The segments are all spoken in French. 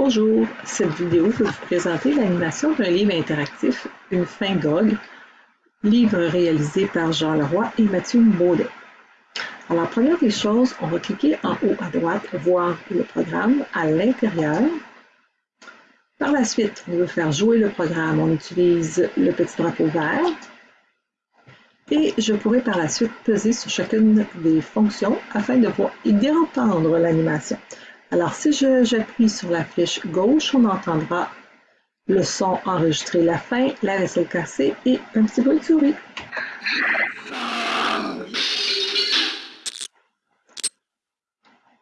Bonjour, cette vidéo peut vous présenter l'animation d'un livre interactif, Une fin d'ogre, livre réalisé par Jean Leroy et Mathieu Baudet. Alors, première des choses, on va cliquer en haut à droite, voir le programme à l'intérieur. Par la suite, on veut faire jouer le programme, on utilise le petit drapeau vert. Et je pourrais par la suite peser sur chacune des fonctions afin de voir et d'entendre l'animation. Alors, si j'appuie sur la flèche gauche, on entendra le son enregistré la fin, la vaisselle cassée et un petit bruit de souris.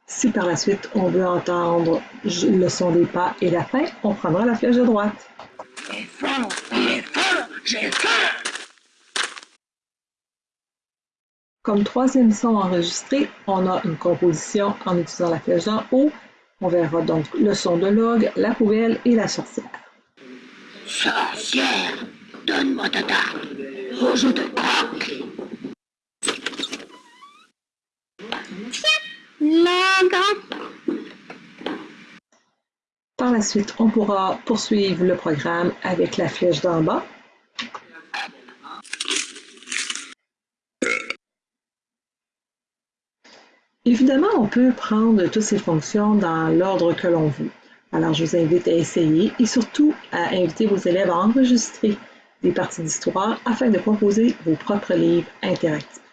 Si par la suite on veut entendre le son des pas et la fin, on prendra la flèche de droite. Comme troisième son enregistré, on a une composition en utilisant la flèche d'en haut. On verra donc le son de l'orgue, la poubelle et la sorcière. Sorcière, donne-moi ta tarte, je te croque. Par la suite, on pourra poursuivre le programme avec la flèche d'en bas Évidemment, on peut prendre toutes ces fonctions dans l'ordre que l'on veut. Alors, je vous invite à essayer et surtout à inviter vos élèves à enregistrer des parties d'histoire afin de composer vos propres livres interactifs.